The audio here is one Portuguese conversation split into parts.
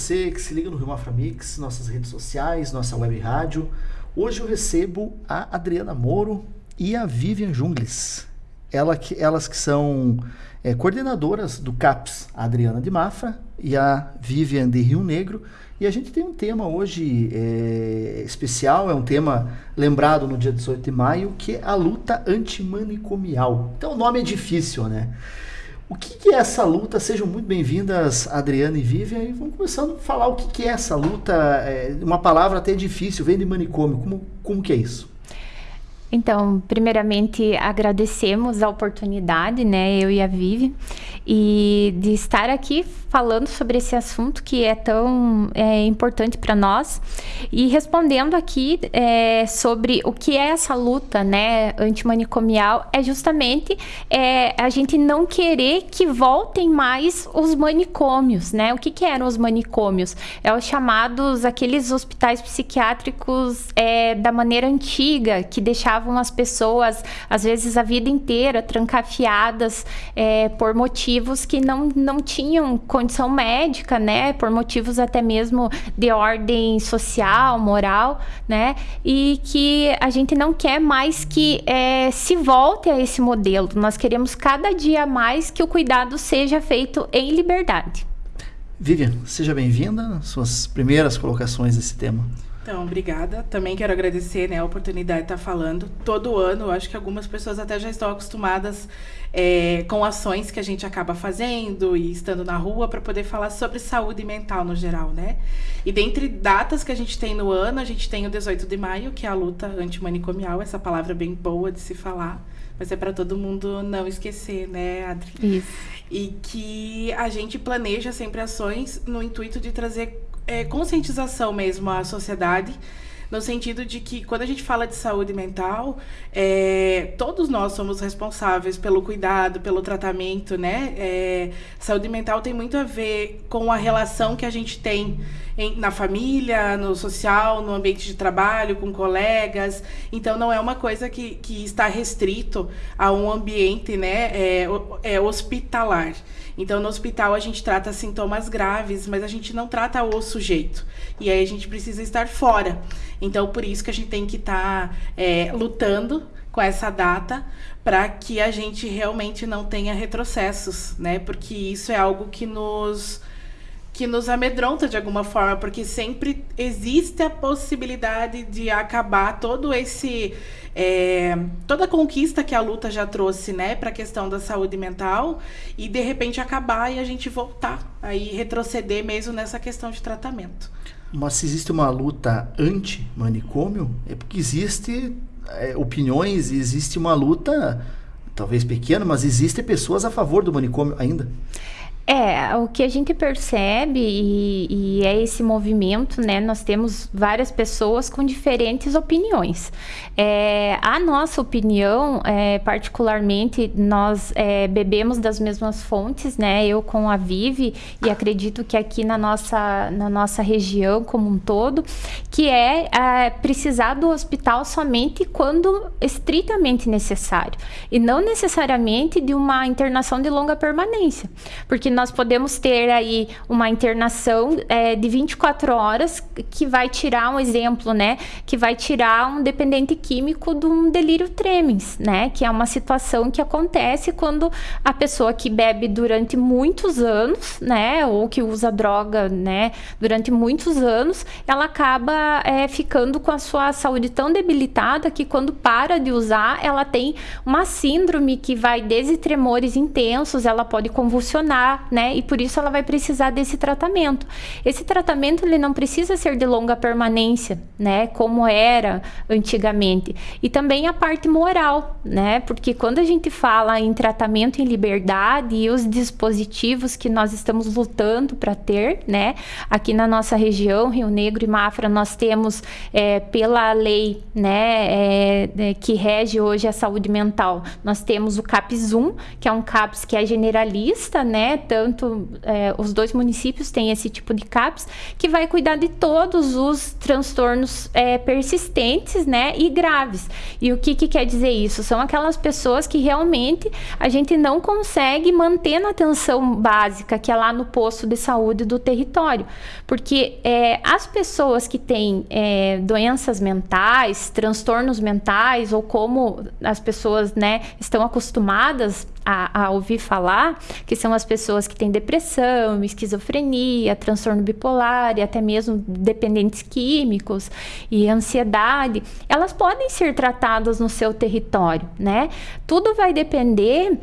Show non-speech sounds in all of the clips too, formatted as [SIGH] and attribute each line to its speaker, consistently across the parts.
Speaker 1: você que se liga no Rio Mafra Mix, nossas redes sociais, nossa web rádio. Hoje eu recebo a Adriana Moro e a Vivian Jungles. Ela que, elas que são é, coordenadoras do CAPS, a Adriana de Mafra e a Vivian de Rio Negro. E a gente tem um tema hoje é, especial, é um tema lembrado no dia 18 de maio, que é a luta antimanicomial. Então o nome é difícil, né? O que, é essa luta? Sejam muito bem-vindas, Adriana e Vivian, e vamos começando a falar o que, que é essa luta. É, uma palavra até difícil, vem de manicômio. Como, como que é isso?
Speaker 2: Então, primeiramente, agradecemos a oportunidade, né, eu e a Vivi, e de estar aqui falando sobre esse assunto que é tão é, importante para nós e respondendo aqui é, sobre o que é essa luta, né, antimanicomial, é justamente é, a gente não querer que voltem mais os manicômios, né? O que, que eram os manicômios? É os chamados aqueles hospitais psiquiátricos é, da maneira antiga que deixavam deixavam as pessoas, às vezes, a vida inteira trancafiadas é, por motivos que não, não tinham condição médica, né? Por motivos até mesmo de ordem social, moral, né? E que a gente não quer mais que é, se volte a esse modelo. Nós queremos cada dia mais que o cuidado seja feito em liberdade.
Speaker 1: Vivian, seja bem-vinda. Suas primeiras colocações desse tema.
Speaker 3: Então, obrigada. Também quero agradecer né, a oportunidade de estar falando. Todo ano, eu acho que algumas pessoas até já estão acostumadas é, com ações que a gente acaba fazendo e estando na rua para poder falar sobre saúde mental no geral, né? E dentre datas que a gente tem no ano, a gente tem o 18 de maio, que é a luta antimanicomial, essa palavra bem boa de se falar, mas é para todo mundo não esquecer, né, Adri?
Speaker 2: Isso.
Speaker 3: E que a gente planeja sempre ações no intuito de trazer é, conscientização mesmo à sociedade, no sentido de que quando a gente fala de saúde mental, é, todos nós somos responsáveis pelo cuidado, pelo tratamento, né? É, saúde mental tem muito a ver com a relação que a gente tem em, na família, no social, no ambiente de trabalho, com colegas. Então, não é uma coisa que, que está restrito a um ambiente né, é, é hospitalar. Então, no hospital, a gente trata sintomas graves, mas a gente não trata o sujeito. E aí a gente precisa estar fora. Então, por isso que a gente tem que estar tá, é, lutando com essa data para que a gente realmente não tenha retrocessos, né? Porque isso é algo que nos que nos amedronta de alguma forma, porque sempre existe a possibilidade de acabar todo esse é, toda a conquista que a luta já trouxe, né, para a questão da saúde mental e de repente acabar e a gente voltar aí retroceder mesmo nessa questão de tratamento.
Speaker 1: Mas se existe uma luta anti-manicômio, é porque existe é, opiniões, existe uma luta, talvez pequena, mas existem pessoas a favor do manicômio ainda.
Speaker 2: É, o que a gente percebe e, e, é esse movimento, né? Nós temos várias pessoas com diferentes opiniões. É, a nossa opinião, é, particularmente, nós é, bebemos das mesmas fontes, né? Eu com a Vive e acredito que aqui na nossa, na nossa região como um todo, que é, é precisar do hospital somente quando estritamente necessário e não necessariamente de uma internação de longa permanência, porque nós podemos ter aí uma internação é, de 24 horas que vai tirar um exemplo, né? Que vai tirar um dependente químico de um delírio tremens, né? Que é uma situação que acontece quando a pessoa que bebe durante muitos anos, né? Ou que usa droga, né? Durante muitos anos, ela acaba é, ficando com a sua saúde tão debilitada que quando para de usar, ela tem uma síndrome que vai desde tremores intensos, ela pode convulsionar, né? E por isso ela vai precisar desse tratamento. Esse tratamento ele não precisa ser de longa permanência, né? Como era antigamente. E também a parte moral, né? Porque quando a gente fala em tratamento em liberdade e os dispositivos que nós estamos lutando para ter, né? Aqui na nossa região, Rio Negro e Mafra, nós temos é, pela lei, né? É, é que rege hoje a saúde mental, nós temos o CAPS 1, que é um CAPS que é generalista, né? Tanto é, os dois municípios têm esse tipo de CAPS que vai cuidar de todos os transtornos é, persistentes, né, e graves. E o que, que quer dizer isso? São aquelas pessoas que realmente a gente não consegue manter na atenção básica, que é lá no posto de saúde do território, porque é, as pessoas que têm é, doenças mentais, transtornos mentais ou como as pessoas, né, estão acostumadas a, a, ouvir falar, que são as pessoas que têm depressão, esquizofrenia, transtorno bipolar e até mesmo dependentes químicos e ansiedade, elas podem ser tratadas no seu território, né? Tudo vai depender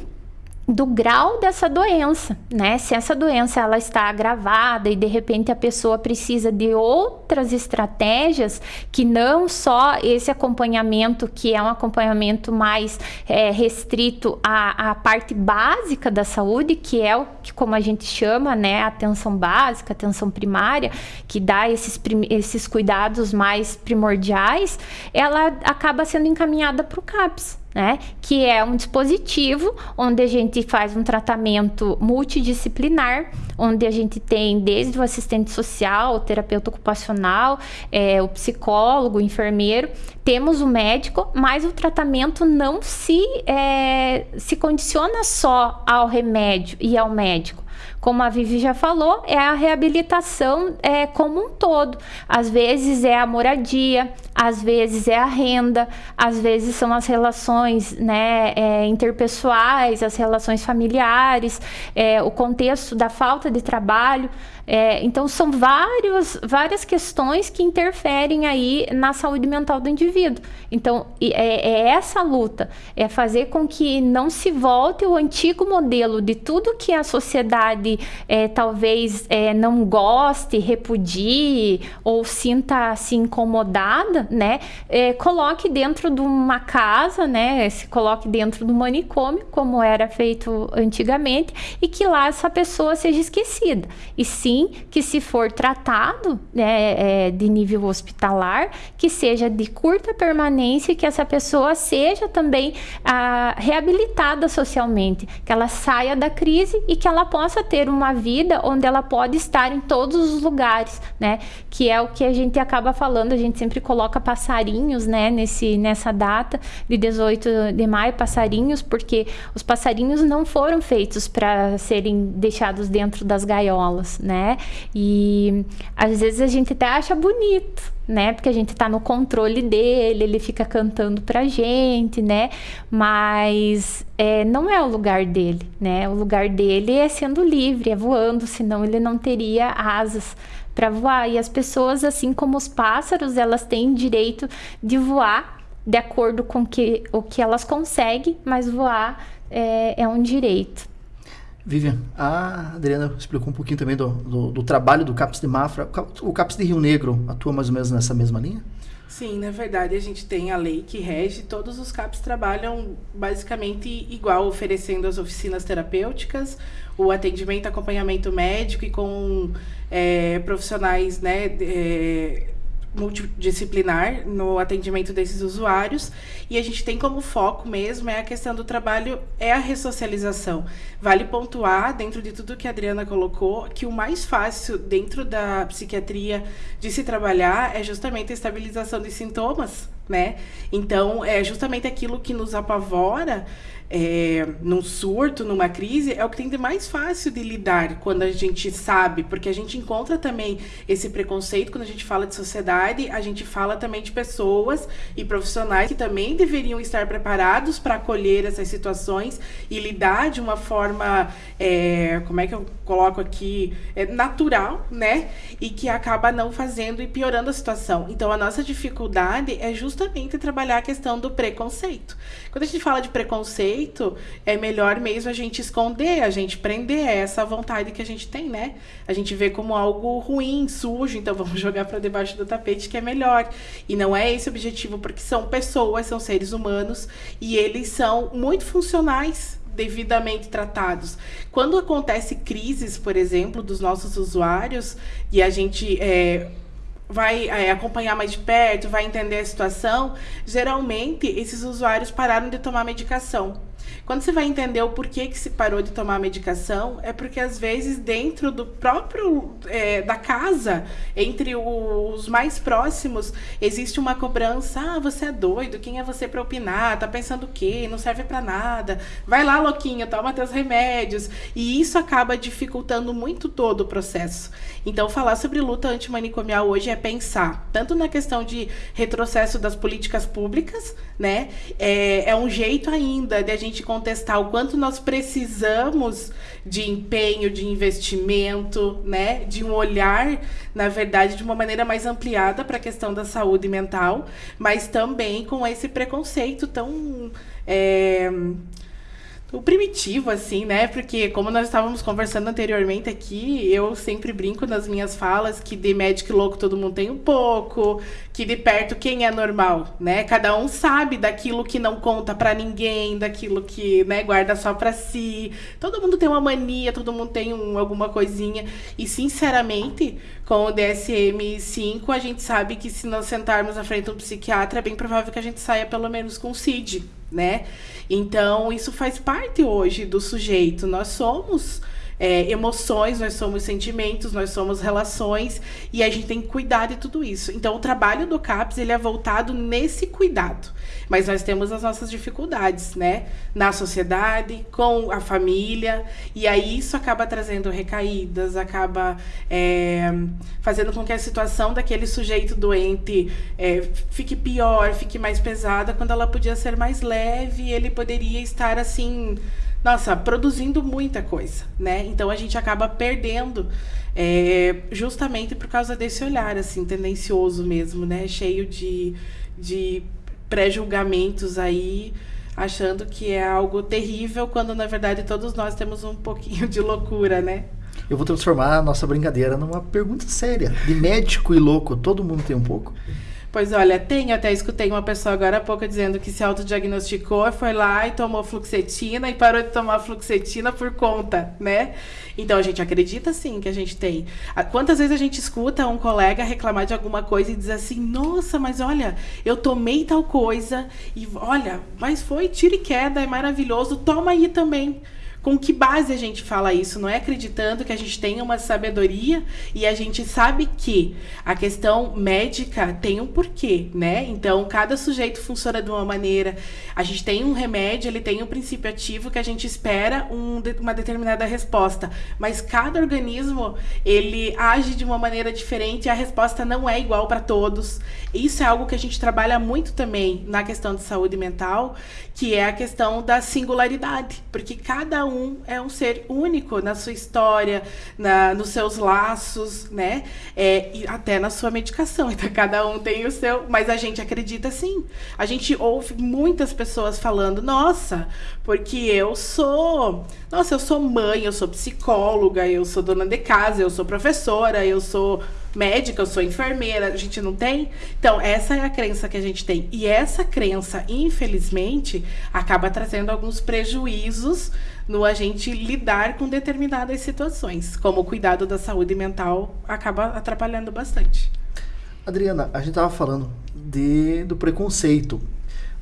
Speaker 2: do grau dessa doença, né? Se essa doença ela está agravada e de repente a pessoa precisa de outras estratégias que não só esse acompanhamento que é um acompanhamento mais é, restrito à, à, parte básica da saúde, que é o que como a gente chama, né, atenção básica, atenção primária, que dá esses, esses cuidados mais primordiais, ela acaba sendo encaminhada para o CAPS né? Que é um dispositivo onde a gente faz um tratamento multidisciplinar, onde a gente tem desde o assistente social, o terapeuta ocupacional, é, o psicólogo, o enfermeiro, temos o médico, mas o tratamento não se, é, se condiciona só ao remédio e ao médico como a Vivi já falou, é a reabilitação é, como um todo. Às vezes é a moradia, às vezes é a renda, às vezes são as relações né, é, interpessoais, as relações familiares, é, o contexto da falta de trabalho. É, então, são vários, várias questões que interferem aí na saúde mental do indivíduo. Então, é, é, essa luta, é fazer com que não se volte o antigo modelo de tudo que a sociedade é, talvez é, não goste, repudie ou sinta se incomodada, né? É, coloque dentro de uma casa, né? Se coloque dentro do manicômio, como era feito antigamente, e que lá essa pessoa seja esquecida. E sim que se for tratado né, é, de nível hospitalar, que seja de curta permanência e que essa pessoa seja também ah, reabilitada socialmente, que ela saia da crise e que ela possa ter uma vida onde ela pode estar em todos os lugares, né? Que é o que a gente acaba falando, a gente sempre coloca passarinhos, né, nesse, nessa data de 18 de maio, passarinhos, porque os passarinhos não foram feitos para serem deixados dentro das gaiolas? Né? E às vezes a gente até acha bonito, né? Porque a gente tá no controle dele, ele fica cantando pra gente, né? Mas é, não é o lugar dele, né? O lugar dele é sendo livre, é voando, senão ele não teria asas para voar. E as pessoas, assim como os pássaros, elas têm direito de voar de acordo com que, o que elas conseguem, mas voar é, é um direito.
Speaker 1: Vivian, a Adriana explicou um pouquinho também do, do, do, trabalho do CAPS de Mafra. O CAPS de Rio Negro atua mais ou menos nessa mesma linha?
Speaker 3: Sim, na verdade a gente tem a lei que rege, todos os CAPs trabalham basicamente igual, oferecendo as oficinas terapêuticas, o atendimento, acompanhamento médico e com é, profissionais né, é, multidisciplinar no atendimento desses usuários e a gente tem como foco mesmo é a questão do trabalho é a ressocialização. Vale pontuar dentro de tudo que a Adriana colocou que o mais fácil dentro da psiquiatria de se trabalhar é justamente a estabilização de sintomas, né? Então, é justamente aquilo que nos apavora é, num surto, numa crise, é o que tem de mais fácil de lidar quando a gente sabe, porque a gente encontra também esse preconceito quando a gente fala de sociedade, a gente fala também de pessoas e profissionais que também deveriam estar preparados para acolher essas situações e lidar de uma forma, é, como é que eu coloco aqui, é, natural, né? E que acaba não fazendo e piorando a situação. Então, a nossa dificuldade é justamente trabalhar a questão do preconceito. Quando a gente fala de preconceito, é melhor mesmo a gente esconder, a gente prender essa vontade que a gente tem, né? A gente vê como algo ruim, sujo, então [LAUGHS] vamos jogar para debaixo do tapete que é melhor. E não é esse o objetivo, porque são pessoas, são seres humanos e eles são muito funcionais devidamente tratados. Quando acontece crises, por exemplo, dos nossos usuários e a gente é, vai é, acompanhar mais de perto, vai entender a situação, geralmente esses usuários pararam de tomar medicação. Quando você vai entender o porquê que se parou de tomar medicação, é porque às vezes dentro do próprio é, da casa, entre os mais próximos, existe uma cobrança. Ah, você é doido, quem é você para opinar? Tá pensando o quê? Não serve para nada. Vai lá, louquinho, toma teus remédios. E isso acaba dificultando muito todo o processo. Então, falar sobre luta antimanicomial hoje é pensar tanto na questão de retrocesso das políticas públicas, né? É, é um jeito ainda de a gente contestar o quanto nós precisamos de empenho, de investimento, né? De um olhar, na verdade, de uma maneira mais ampliada para a questão da saúde mental, mas também com esse preconceito tão. É, o primitivo, assim, né? Porque, como nós estávamos conversando anteriormente aqui, eu sempre brinco nas minhas falas que de médico louco todo mundo tem um pouco, que de perto quem é normal, né? Cada um sabe daquilo que não conta para ninguém, daquilo que, né, guarda só para si. Todo mundo tem uma mania, todo mundo tem um, alguma coisinha. E, sinceramente, com o DSM-5, a gente sabe que se nós sentarmos à frente de um psiquiatra, é bem provável que a gente saia pelo menos com CID, né? Então, isso faz parte hoje do sujeito. Nós somos é, emoções, nós somos sentimentos, nós somos relações e a gente tem que cuidar de tudo isso. Então, o trabalho do CAPS ele é voltado nesse cuidado. Mas nós temos as nossas dificuldades, né? Na sociedade, com a família, e aí isso acaba trazendo recaídas, acaba é, fazendo com que a situação daquele sujeito doente é, fique pior, fique mais pesada, quando ela podia ser mais leve, ele poderia estar assim nossa, produzindo muita coisa, né? Então a gente acaba perdendo é, justamente por causa desse olhar, assim, tendencioso mesmo, né? Cheio de, de pré-julgamentos aí, achando que é algo terrível, quando na verdade todos nós temos um pouquinho de loucura, né?
Speaker 1: Eu vou transformar a nossa brincadeira numa pergunta séria. De médico e louco, todo mundo tem um pouco.
Speaker 3: Pois olha, tem, até escutei uma pessoa agora há pouco dizendo que se autodiagnosticou, foi lá e tomou fluxetina e parou de tomar fluxetina por conta, né? Então a gente acredita sim que a gente tem. Quantas vezes a gente escuta um colega reclamar de alguma coisa e diz assim: "Nossa, mas olha, eu tomei tal coisa e olha, mas foi tiro e queda, é maravilhoso, toma aí também" com que base a gente fala isso? Não é acreditando que a gente tem uma sabedoria e a gente sabe que a questão médica tem um porquê, né? Então, cada sujeito funciona de uma maneira. A gente tem um remédio, ele tem um princípio ativo que a gente espera um, uma determinada resposta, mas cada organismo ele age de uma maneira diferente e a resposta não é igual para todos. Isso é algo que a gente trabalha muito também na questão de saúde mental, que é a questão da singularidade, porque cada um um é um ser único na sua história, na, nos seus laços, né? É, e até na sua medicação. [LAUGHS] Então, cada um tem o seu. Mas a gente acredita sim. A gente ouve muitas pessoas falando: nossa, porque eu sou. Nossa, eu sou mãe, eu sou psicóloga, eu sou dona de casa, eu sou professora, eu sou médica, eu sou enfermeira, a gente não tem? Então, essa é a crença que a gente tem. E essa crença, infelizmente, acaba trazendo alguns prejuízos no a gente lidar com determinadas situações, como o cuidado da saúde mental acaba atrapalhando bastante.
Speaker 1: Adriana, a gente estava falando de, do preconceito,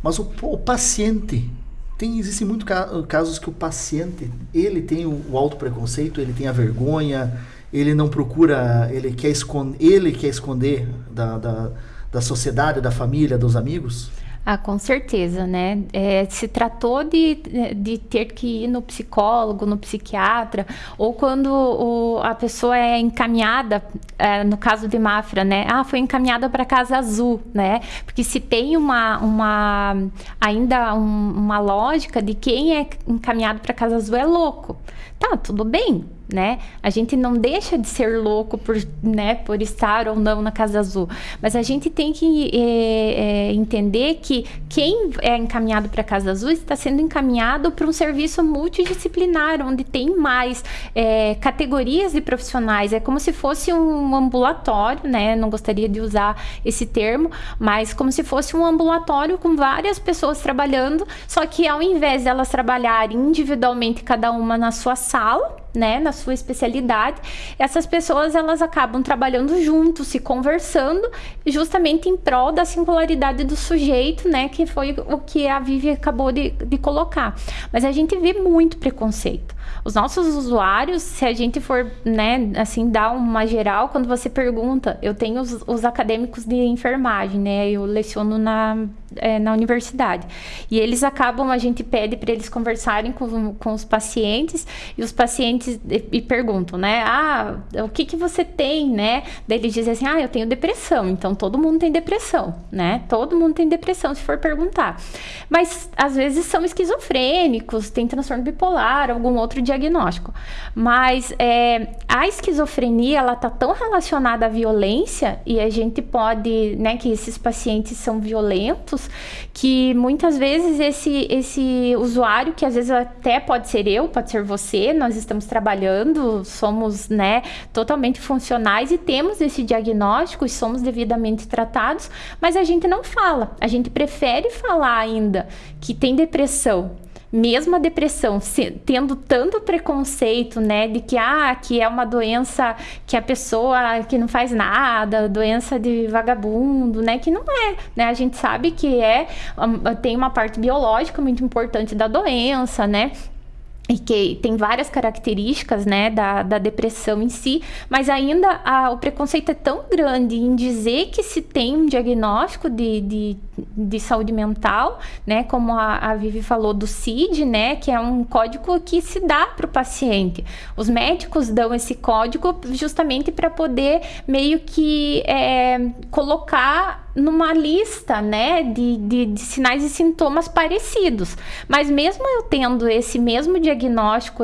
Speaker 1: mas o, o paciente tem existem muitos casos que o paciente ele tem o, o auto preconceito, ele tem a vergonha, ele não procura, ele quer esconder, ele quer esconder da, da, da sociedade, da família, dos amigos?
Speaker 2: Ah, com certeza, né? É, se tratou de, de ter que ir no psicólogo, no psiquiatra, ou quando o, a pessoa é encaminhada, é, no caso de Mafra, né? Ah, foi encaminhada para Casa Azul, né? Porque se tem uma, uma ainda um, uma lógica de quem é encaminhado para Casa Azul é louco. Tá, tudo bem, né? A gente não deixa de ser louco por, né, por estar ou não na Casa Azul, mas a gente tem que é, é, entender que quem é encaminhado para a Casa Azul está sendo encaminhado para um serviço multidisciplinar, onde tem mais é, categorias de profissionais. É como se fosse um ambulatório, né? Não gostaria de usar esse termo, mas como se fosse um ambulatório com várias pessoas trabalhando, só que ao invés delas trabalharem individualmente, cada uma na sua sala, né, na sua especialidade, essas pessoas elas acabam trabalhando juntos, se conversando, justamente em prol da singularidade do sujeito, né, que foi o que a Vivi acabou de, de colocar. Mas a gente vê muito preconceito. Os nossos usuários, se a gente for, né, assim, dar uma geral, quando você pergunta, eu tenho os, os acadêmicos de enfermagem, né, eu leciono na, é, na universidade, e eles acabam, a gente pede para eles conversarem com, com os pacientes, e os pacientes e, e perguntam, né, ah, o que que você tem, né, daí eles dizem assim, ah, eu tenho depressão, então todo mundo tem depressão, né, todo mundo tem depressão, se for perguntar, mas às vezes são esquizofrênicos, tem transtorno bipolar, algum outro diagnóstico. Mas é, a esquizofrenia, ela tá tão relacionada à violência e a gente pode, né, que esses pacientes são violentos, que muitas vezes esse, esse usuário, que às vezes até pode ser eu, pode ser você, nós estamos trabalhando, somos, né, totalmente funcionais e temos esse diagnóstico e somos devidamente tratados, mas a gente não fala. A gente prefere falar ainda que tem depressão, mesmo a depressão, se, tendo tanto preconceito, né, de que ah, que é uma doença que a pessoa que não faz nada, doença de vagabundo, né, que não é, né? A gente sabe que é tem uma parte biológica muito importante da doença, né? E que tem várias características né, da, da depressão em si, mas ainda a, o preconceito é tão grande em dizer que se tem um diagnóstico de, de, de saúde mental, né, como a, a Vivi falou do CID, né, que é um código que se dá para o paciente. Os médicos dão esse código justamente para poder meio que é, colocar numa lista, né, de, de, de, sinais e sintomas parecidos. Mas mesmo eu tendo esse mesmo diagnóstico,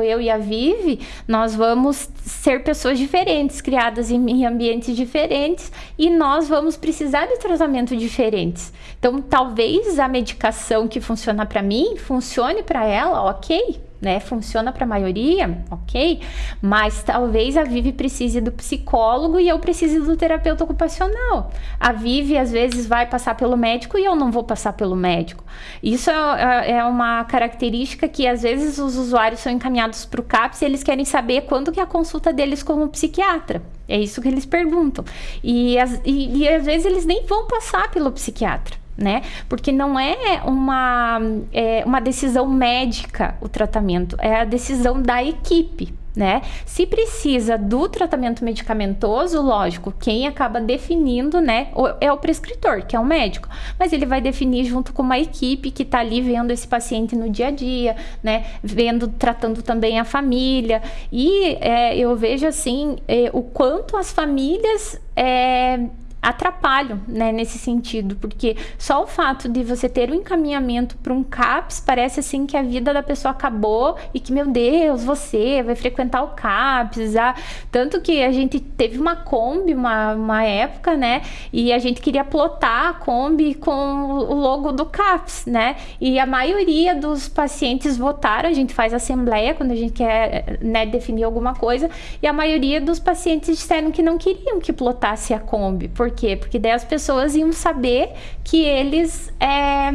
Speaker 2: eu e a Vivi, nós vamos ser pessoas diferentes, criadas em ambientes diferentes, e nós vamos precisar de tratamento diferentes. Então, talvez a medicação que funciona para mim, funcione para ela, ok? Né? Funciona para a maioria, ok? Mas talvez a Vivi precise do psicólogo e eu precise do terapeuta ocupacional. A Vivi às vezes vai passar pelo médico e eu não vou passar pelo médico. Isso é, é, é uma característica que às vezes os usuários são encaminhados para o CAPS e eles querem saber quando que é a consulta deles com o psiquiatra. É isso que eles perguntam. E, e, e às vezes eles nem vão passar pelo psiquiatra né? Porque não é uma, é uma decisão médica o tratamento, é a decisão da equipe. Né? Se precisa do tratamento medicamentoso, lógico, quem acaba definindo, né, é o prescritor, que é o médico, mas ele vai definir junto com uma equipe que está ali vendo esse paciente no dia a dia, né, vendo, tratando também a família. E é, eu vejo assim é, o quanto as famílias é, atrapalham, né, nesse sentido, porque só o fato de você ter um encaminhamento para um CAPS parece assim que a vida da pessoa acabou e que, meu Deus, você vai frequentar o CAPS, ah, tanto que a gente teve uma Kombi uma, uma época, né, e a gente queria plotar a Kombi com o logo do CAPS, né, e a maioria dos pacientes votaram, a gente faz assembleia quando a gente quer, né, definir alguma coisa, e a maioria dos pacientes disseram que não queriam que plotasse a Kombi, porque quê? Porque daí as pessoas iam saber que eles é,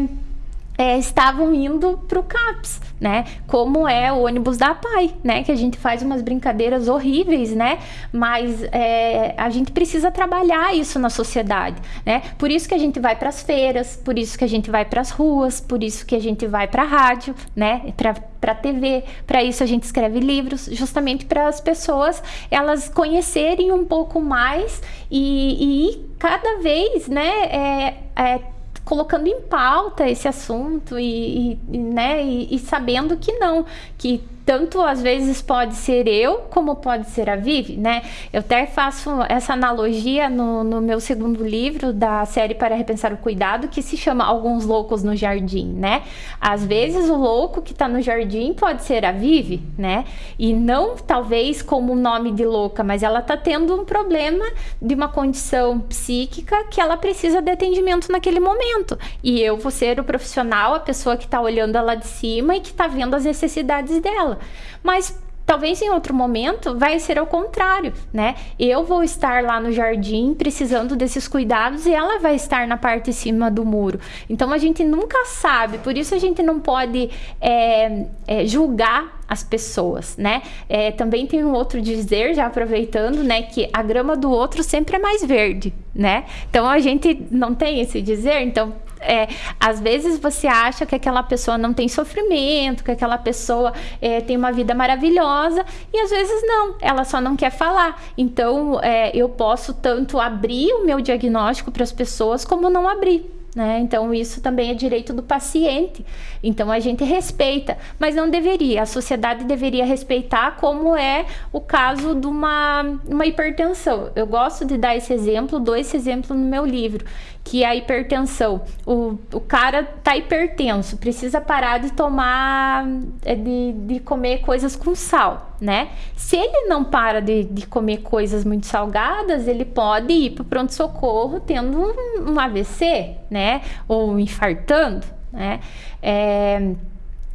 Speaker 2: é, estavam indo para o CAPS, né? Como é o ônibus da PAI, né? Que a gente faz umas brincadeiras horríveis, né? Mas é, a gente precisa trabalhar isso na sociedade, né? Por isso que a gente vai para as feiras, por isso que a gente vai para as ruas, por isso que a gente vai para a rádio, né? Para TV, para isso a gente escreve livros, justamente para as pessoas elas conhecerem um pouco mais e, e cada vez, né? É, é, colocando em pauta esse assunto e, e né, e, e sabendo que não, que tanto às vezes pode ser eu, como pode ser a Vivi, né? Eu até faço essa analogia no, no meu segundo livro da série Para Repensar o Cuidado, que se chama Alguns Loucos no Jardim, né? Às vezes o louco que tá no jardim pode ser a Vivi, né? E não talvez como nome de louca, mas ela tá tendo um problema de uma condição psíquica que ela precisa de atendimento naquele momento. E eu vou ser o profissional, a pessoa que tá olhando ela de cima e que tá vendo as necessidades dela. Mas Talvez em outro momento vai ser ao contrário, né? Eu vou estar lá no jardim precisando desses cuidados e ela vai estar na parte de cima do muro. Então a gente nunca sabe, por isso a gente não pode é, é, julgar as pessoas, né? É, também tem um outro dizer, já aproveitando, né, que a grama do outro sempre é mais verde, né? Então a gente não tem esse dizer, então é, às vezes você acha que aquela pessoa não tem sofrimento, que aquela pessoa é, tem uma vida maravilhosa, e às vezes não, ela só não quer falar. Então, é, eu posso tanto abrir o meu diagnóstico para as pessoas, como não abrir. Né? Então, isso também é direito do paciente. Então, a gente respeita, mas não deveria. A sociedade deveria respeitar, como é o caso de uma, uma hipertensão. Eu gosto de dar esse exemplo, dou esse exemplo no meu livro, que é a hipertensão. O, o cara tá hipertenso, precisa parar de tomar, é, de, de comer coisas com sal, né? Se ele não para de, de comer coisas muito salgadas, ele pode ir para o pronto-socorro tendo um, um, AVC, né? Ou infartando, né? É,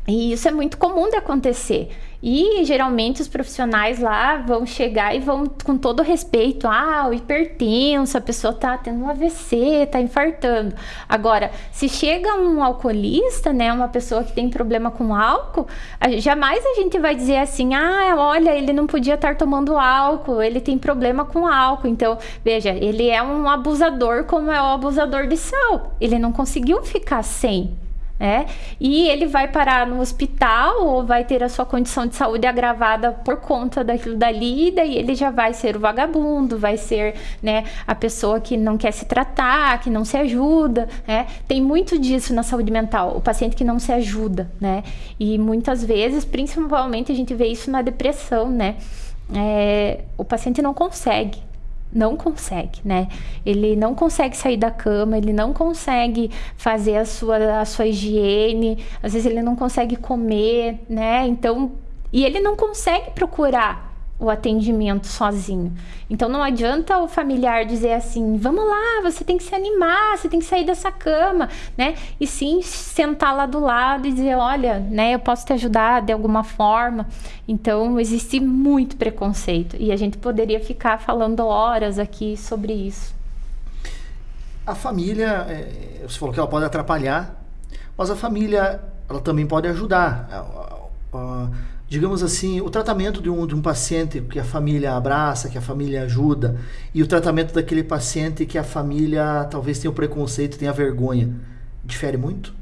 Speaker 2: e isso é muito comum de acontecer. E geralmente os profissionais lá vão chegar e vão com todo respeito, ah, o hipertenso, a pessoa tá tendo um AVC, tá infartando. Agora, se chega um alcoolista, né, uma pessoa que tem problema com álcool, jamais a gente vai dizer assim, ah, olha, ele não podia estar tomando álcool, ele tem problema com álcool. Então, veja, ele é um abusador como é o abusador de sal. Ele não conseguiu ficar sem, é, e ele vai parar no hospital ou vai ter a sua condição de saúde agravada por conta daquilo dali, e daí ele já vai ser o vagabundo, vai ser né, a pessoa que não quer se tratar, que não se ajuda. Né? Tem muito disso na saúde mental, o paciente que não se ajuda, né? E muitas vezes, principalmente, a gente vê isso na depressão, né? É, o paciente não consegue não consegue, né? Ele não consegue sair da cama, ele não consegue fazer a sua, a sua higiene, às vezes ele não consegue comer, né? Então, e ele não consegue procurar o atendimento sozinho. Então não adianta o familiar dizer assim: "Vamos lá, você tem que se animar, você tem que sair dessa cama", né? E sim sentar lá do lado e dizer: "Olha, né, eu posso te ajudar de alguma forma". Então existe muito preconceito e a gente poderia ficar falando horas aqui sobre isso.
Speaker 1: A família, é, você falou que ela pode atrapalhar, mas a família ela também pode ajudar digamos assim, o tratamento de um, de um paciente que a família abraça, que a família ajuda, e o tratamento daquele paciente que a família talvez tenha o preconceito, tenha vergonha, difere muito?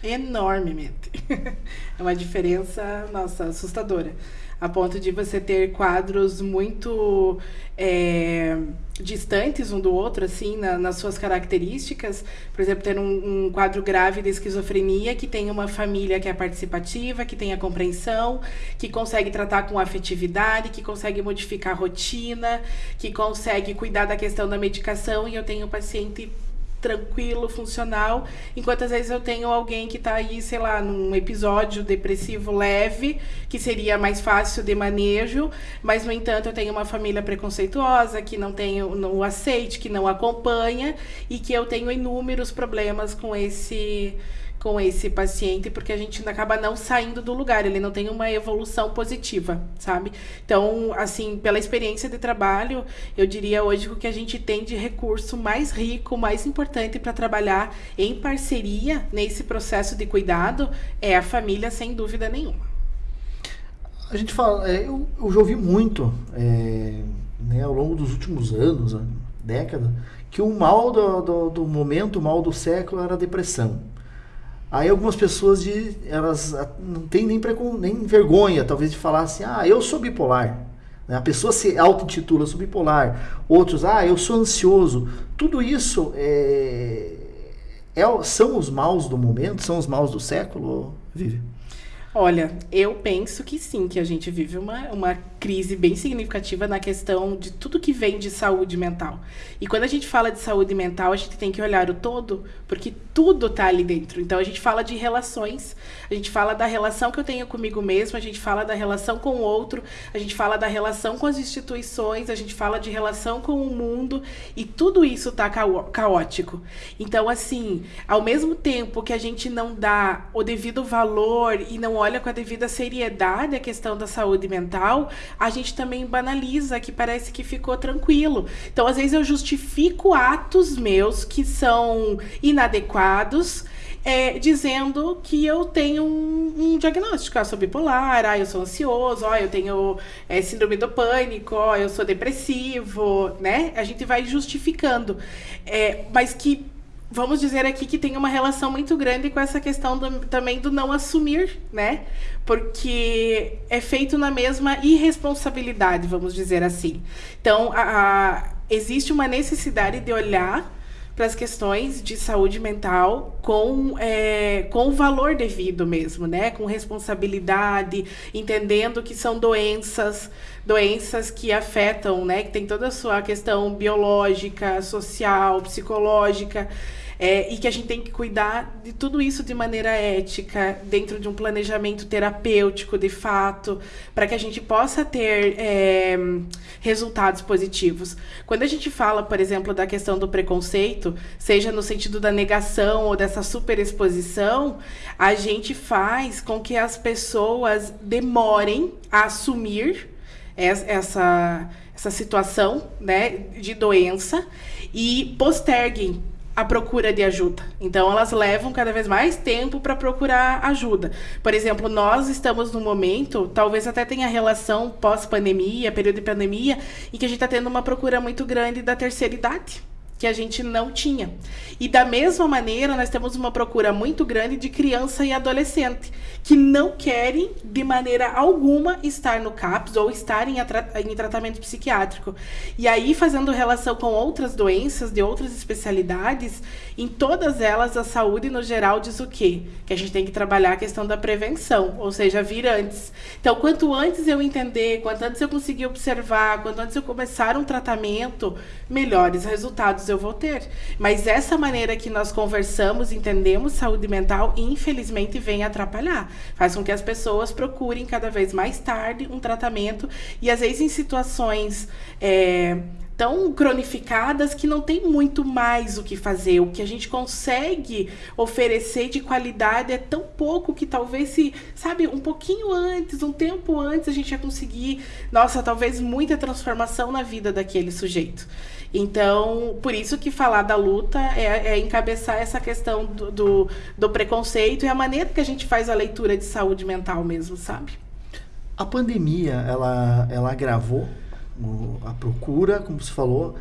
Speaker 3: Enormemente. [LAUGHS] É uma diferença, nossa, assustadora a ponto de você ter quadros muito é, distantes um do outro, assim, na, nas suas características. Por exemplo, ter um, um, quadro grave de esquizofrenia que tem uma família que é participativa, que tem a compreensão, que consegue tratar com afetividade, que consegue modificar a rotina, que consegue cuidar da questão da medicação, e eu tenho um paciente tranquilo, funcional, enquanto às vezes eu tenho alguém que está aí, sei lá, num episódio depressivo leve, que seria mais fácil de manejo, mas no entanto eu tenho uma família preconceituosa, que não tem o aceite, que não acompanha e que eu tenho inúmeros problemas com esse com esse paciente, porque a gente acaba não saindo do lugar, ele não tem uma evolução positiva, sabe? Então, assim, pela experiência de trabalho, eu diria hoje que o que a gente tem de recurso mais rico, mais importante para trabalhar em parceria nesse processo de cuidado é a família, sem dúvida nenhuma.
Speaker 1: A gente fala, é, eu, eu já ouvi muito, é, né, ao longo dos últimos anos, década, que o mal do, do, do momento, o mal do século era a depressão. Aí algumas pessoas de, elas não têm nem, precon, nem vergonha, talvez, de falar assim, ah, eu sou bipolar. Né? A pessoa se auto-intitula, sou bipolar. Outros, ah, eu sou ansioso. Tudo isso é, é, são os maus do momento, são os maus do século, Vive?
Speaker 3: Olha, eu penso que sim, que a gente vive uma, uma crise bem significativa na questão de tudo que vem de saúde mental. E quando a gente fala de saúde mental, a gente tem que olhar o todo, porque tudo está ali dentro. Então a gente fala de relações, a gente fala da relação que eu tenho comigo mesmo, a gente fala da relação com o outro, a gente fala da relação com as instituições, a gente fala de relação com o mundo, e tudo isso está caótico. Então, assim, ao mesmo tempo que a gente não dá o devido valor e não olha com a devida seriedade a questão da saúde mental, a gente também banaliza, que parece que ficou tranquilo. Então, às vezes, eu justifico atos meus que são inadequados. É, dizendo que eu tenho um, um diagnóstico, ah, eu sou bipolar, ah, eu sou ansioso, ó, eu tenho é, síndrome do pânico, ó, eu sou depressivo, né? A gente vai justificando. É, mas que vamos dizer aqui que tem uma relação muito grande com essa questão do, também do não assumir, né? Porque é feito na mesma irresponsabilidade, vamos dizer assim. Então, a, a, existe uma necessidade de olhar para as questões de saúde mental com, é, com o valor devido mesmo, né? Com responsabilidade, entendendo que são doenças, doenças que afetam, né? Que tem toda a sua questão biológica, social, psicológica. É, e que a gente tem que cuidar de tudo isso de maneira ética, dentro de um planejamento terapêutico, de fato, para que a gente possa ter é, resultados positivos. Quando a gente fala, por exemplo, da questão do preconceito, seja no sentido da negação ou dessa superexposição, a gente faz com que as pessoas demorem a assumir essa, essa situação né, de doença e posterguem a procura de ajuda. Então, elas levam cada vez mais tempo para procurar ajuda. Por exemplo, nós estamos num momento, talvez até tenha relação pós-pandemia, período de pandemia, em que a gente está tendo uma procura muito grande da terceira idade que a gente não tinha. E da mesma maneira, nós temos uma procura muito grande de criança e adolescente que não querem de maneira alguma estar no CAPS ou estar em, em tratamento psiquiátrico. E aí, fazendo relação com outras doenças de outras especialidades, em todas elas a saúde no geral diz o quê? Que a gente tem que trabalhar a questão da prevenção, ou seja, vir antes. Então, quanto antes eu entender, quanto antes eu conseguir observar, quanto antes eu começar um tratamento, melhores resultados eu vou ter. Mas essa maneira que nós conversamos, entendemos saúde mental, infelizmente vem atrapalhar. Faz com que as pessoas procurem cada vez mais tarde um tratamento e às vezes em situações é, tão cronificadas que não tem muito mais o que fazer. O que a gente consegue oferecer de qualidade é tão pouco que talvez se, sabe, um pouquinho antes, um tempo antes, a gente ia conseguir, nossa, talvez muita transformação na vida daquele sujeito. Então, por isso que falar da luta é, é encabeçar essa questão do, do, do preconceito e a maneira que a gente faz a leitura de saúde mental mesmo, sabe?
Speaker 1: A pandemia, ela, ela agravou a procura, como você falou,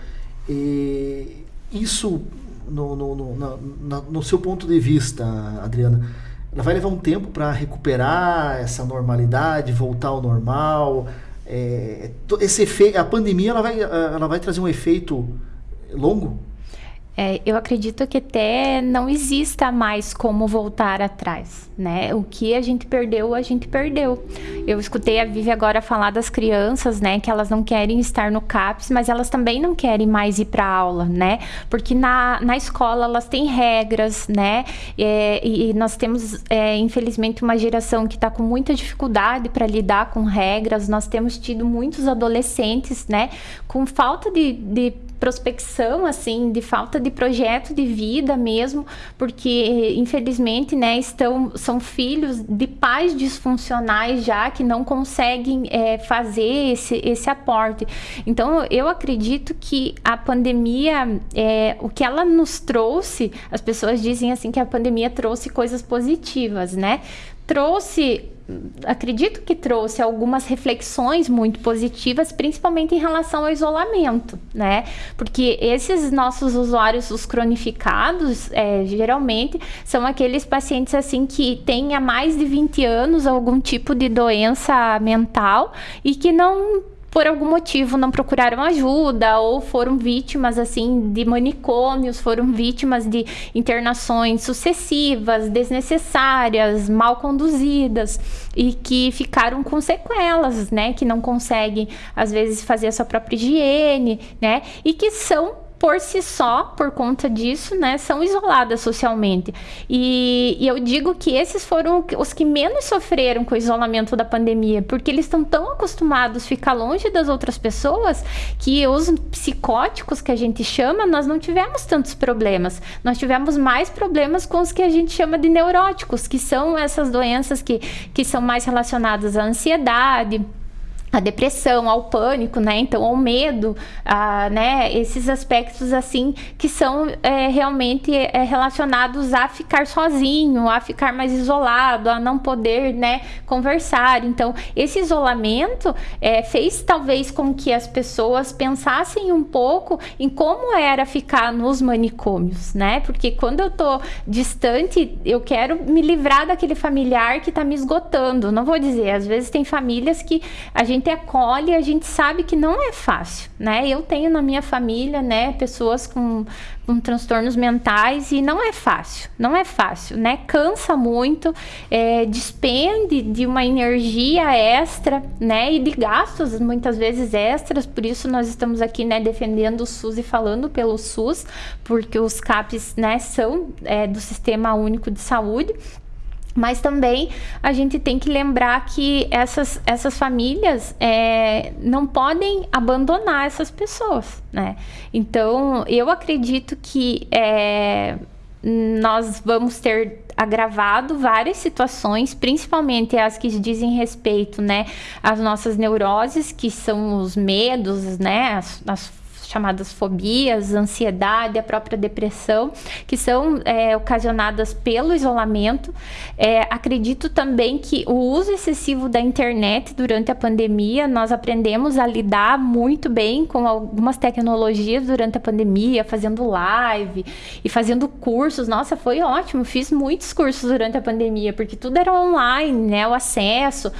Speaker 1: e isso, no, no, no, no, seu ponto de vista, Adriana, ela vai levar um tempo para recuperar essa normalidade, voltar ao normal. É, esse efeito, a pandemia ela vai, ela vai trazer um efeito longo?
Speaker 2: É, eu acredito que até não exista mais como voltar atrás, né? O que a gente perdeu, a gente perdeu. Eu escutei a Vivi agora falar das crianças, né? Que elas não querem estar no CAPS, mas elas também não querem mais ir para aula, né? Porque na, na escola elas têm regras, né? É, e, nós temos, é, infelizmente, uma geração que está com muita dificuldade para lidar com regras. Nós temos tido muitos adolescentes, né? Com falta de, de prospecção, assim, de falta de projeto de vida mesmo, porque infelizmente, né, estão, são filhos de pais disfuncionais já que não conseguem é, fazer esse, esse aporte. Então, eu acredito que a pandemia, é, o que ela nos trouxe, as pessoas dizem assim que a pandemia trouxe coisas positivas, né? Trouxe acredito que trouxe algumas reflexões muito positivas, principalmente em relação ao isolamento, né? Porque esses nossos usuários, os cronificados, é, geralmente são aqueles pacientes assim que têm há mais de 20 anos algum tipo de doença mental e que não por algum motivo não procuraram ajuda ou foram vítimas assim de manicômios, foram vítimas de internações sucessivas, desnecessárias, mal conduzidas e que ficaram com sequelas, né, que não conseguem às vezes fazer a sua própria higiene, né, e que são por si só, por conta disso, né, são isoladas socialmente. E, e, eu digo que esses foram os que menos sofreram com o isolamento da pandemia, porque eles estão tão acostumados a ficar longe das outras pessoas que os psicóticos que a gente chama, nós não tivemos tantos problemas. Nós tivemos mais problemas com os que a gente chama de neuróticos, que são essas doenças que, que são mais relacionadas à ansiedade a depressão, ao pânico, né? Então, ao medo, a, né? Esses aspectos assim que são é, realmente é, relacionados a ficar sozinho, a ficar mais isolado, a não poder, né? Conversar. Então, esse isolamento é, fez talvez com que as pessoas pensassem um pouco em como era ficar nos manicômios, né? Porque quando eu tô distante, eu quero me livrar daquele familiar que tá me esgotando. Não vou dizer, às vezes tem famílias que a gente gente acolhe, a gente sabe que não é fácil, né? Eu tenho na minha família, né, pessoas com, com transtornos mentais e não é fácil, não é fácil, né? Cansa muito, é, despende de uma energia extra, né? E de gastos muitas vezes extras, por isso nós estamos aqui, né, defendendo o SUS e falando pelo SUS, porque os CAPs, né, são é, do Sistema Único de Saúde mas também a gente tem que lembrar que essas, essas famílias é, não podem abandonar essas pessoas, né? Então, eu acredito que é, nós vamos ter agravado várias situações, principalmente as que dizem respeito, né, às nossas neuroses, que são os medos, né, as, as chamadas fobias, ansiedade, a própria depressão, que são é, ocasionadas pelo isolamento. É, acredito também que o uso excessivo da internet durante a pandemia, nós aprendemos a lidar muito bem com algumas tecnologias durante a pandemia, fazendo live e fazendo cursos. Nossa, foi ótimo, fiz muitos cursos durante a pandemia, porque tudo era online, né? O acesso.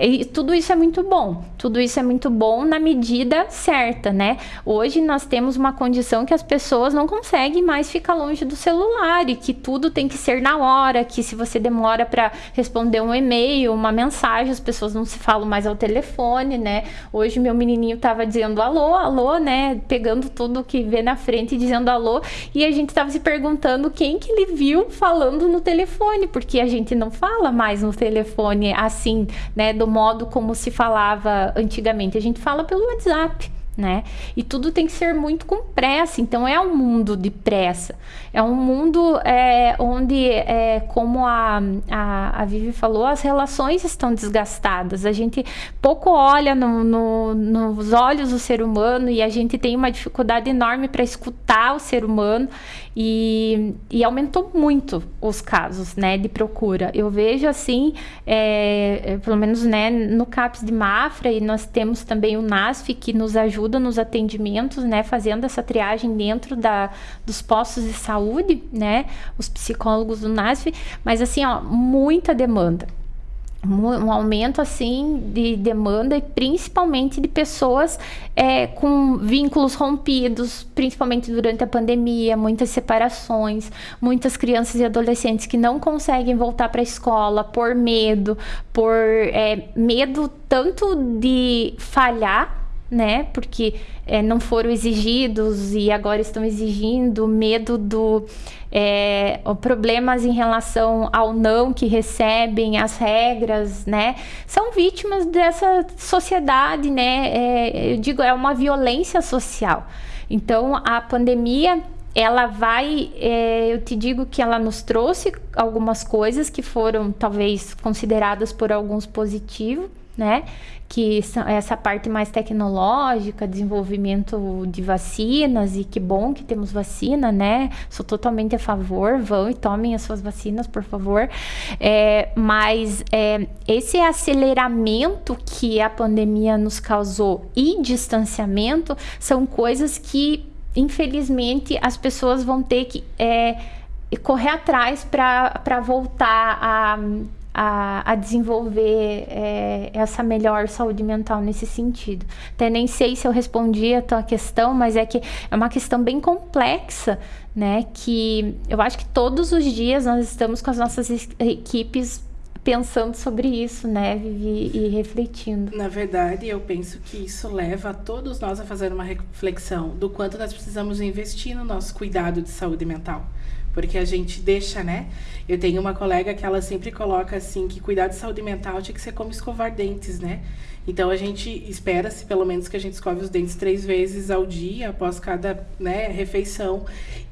Speaker 2: E tudo isso é muito bom. Tudo isso é muito bom na medida certa, né? Hoje nós temos uma condição que as pessoas não conseguem mais ficar longe do celular e que tudo tem que ser na hora, que se você demora para responder um e-mail, uma mensagem, as pessoas não se falam mais ao telefone, né? Hoje meu menininho tava dizendo alô, alô, né? Pegando tudo que vê na frente e dizendo alô, e a gente tava se perguntando quem que ele viu falando no telefone, porque a gente não fala mais no telefone assim, né? do modo como se falava antigamente. A gente fala pelo WhatsApp né? E tudo tem que ser muito com pressa. Então é um mundo de pressa. É um mundo é, onde, é, como a, a, a Vivi falou, as relações estão desgastadas. A gente pouco olha no, no, nos olhos do ser humano e a gente tem uma dificuldade enorme para escutar o ser humano e, e, aumentou muito os casos, né, de procura. Eu vejo assim, é, pelo menos, né, no CAPS de Mafra e nós temos também o NASF que nos ajuda ajuda nos atendimentos, né, fazendo essa triagem dentro da, dos postos de saúde, né, os psicólogos do NASF, mas assim, ó, muita demanda. Um aumento assim de demanda e principalmente de pessoas é, com vínculos rompidos, principalmente durante a pandemia, muitas separações, muitas crianças e adolescentes que não conseguem voltar para a escola por medo, por é, medo tanto de falhar né? Porque é, não foram exigidos e agora estão exigindo, medo do é, problemas em relação ao não que recebem, as regras, né? São vítimas dessa sociedade, né? É, eu digo, é uma violência social. Então, a pandemia ela vai, é, eu te digo que ela nos trouxe algumas coisas que foram talvez consideradas por alguns positivos, né? Que são essa parte mais tecnológica, desenvolvimento de vacinas, e que bom que temos vacina, né? Sou totalmente a favor, vão e tomem as suas vacinas, por favor. É, mas é, esse aceleramento que a pandemia nos causou e distanciamento são coisas que, infelizmente, as pessoas vão ter que. É, correr atrás para voltar a a, a desenvolver é, essa melhor saúde mental nesse sentido. Até nem sei se eu respondi a tua questão, mas é que é uma questão bem complexa, né? Que eu acho que todos os dias nós estamos com as nossas equipes pensando sobre isso, né, Vivi, e refletindo.
Speaker 3: Na verdade, eu penso que isso leva todos nós a fazer uma reflexão do quanto nós precisamos investir no nosso cuidado de saúde mental. Porque a gente deixa, né? Eu tenho uma colega que ela sempre coloca assim que cuidar de saúde mental tinha que ser como escovar dentes, né? Então a gente espera-se pelo menos que a gente escove os dentes três vezes ao dia após cada né, refeição.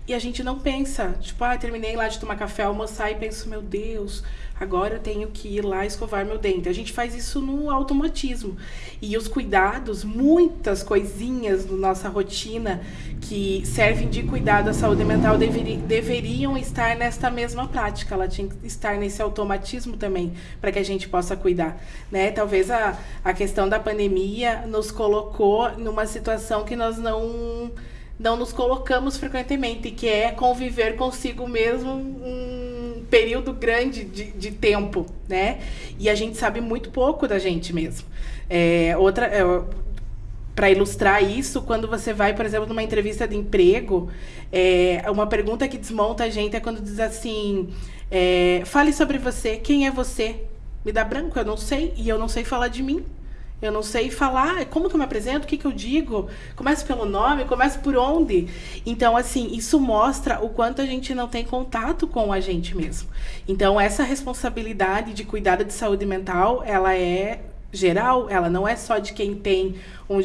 Speaker 3: E a gente não pensa, tipo, ah, terminei lá de tomar café, almoçar e penso, meu Deus, agora eu tenho que ir lá escovar meu dente. A gente faz isso no automatismo. E os cuidados, muitas coisinhas na nossa rotina que servem de cuidado à saúde mental deveri deveriam estar nesta mesma prática. Ela tinha que estar nesse automatismo também, para que a gente possa cuidar. Né? Talvez a, a questão da pandemia nos colocou numa situação que nós não não nos colocamos frequentemente, que é conviver consigo mesmo um período grande de, de tempo, né? E a gente sabe muito pouco da gente mesmo. É, outra, é, para ilustrar isso, quando você vai, por exemplo, numa entrevista de emprego, é, uma pergunta que desmonta a gente é quando diz assim: é, fale sobre você, quem é você? Me dá branco, eu não sei, e eu não sei falar de mim. Eu não sei falar como que eu me apresento, o que, que eu digo. Começo pelo nome, começo por onde. Então, assim, isso mostra o quanto a gente não tem contato com a gente mesmo. Então, essa responsabilidade de cuidado de saúde mental, ela é geral, ela não é só de quem tem um,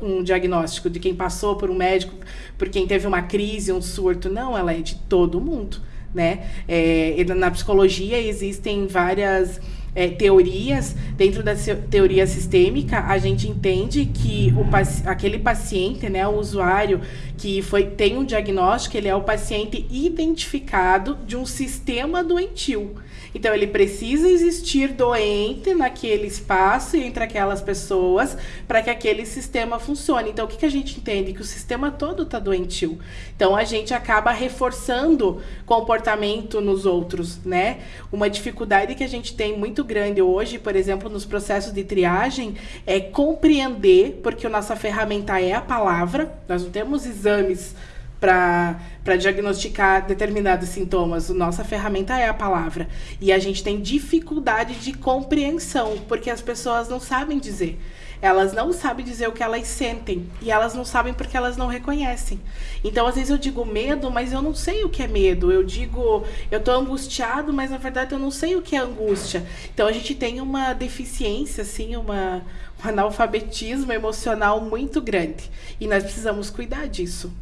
Speaker 3: um diagnóstico, de quem passou por um médico, por quem teve uma crise, um surto. Não, ela é de todo mundo, né? É, na psicologia existem várias é, teorias, dentro da teoria sistêmica, a gente entende que o, aquele paciente, né, o usuário que foi, tem um diagnóstico, ele é o paciente identificado de um sistema doentio. Então, ele precisa existir doente naquele espaço e entre aquelas pessoas para que aquele sistema funcione. Então, o que, que a gente entende? Que o sistema todo está doentio. Então, a gente acaba reforçando comportamento nos outros, né? Uma dificuldade que a gente tem muito grande hoje, por exemplo, nos processos de triagem, é compreender, porque a nossa ferramenta é a palavra, nós não temos exames para diagnosticar determinados sintomas. Nossa ferramenta é a palavra. E a gente tem dificuldade de compreensão, porque as pessoas não sabem dizer. Elas não sabem dizer o que elas sentem. E elas não sabem porque elas não reconhecem. Então, às vezes eu digo medo, mas eu não sei o que é medo. Eu digo, eu tô angustiado, mas na verdade eu não sei o que é angústia. Então, a gente tem uma deficiência, assim, uma, um analfabetismo emocional muito grande. E nós precisamos cuidar disso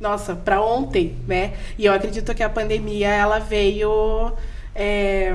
Speaker 3: nossa, para ontem, né? E eu acredito que a pandemia ela veio é,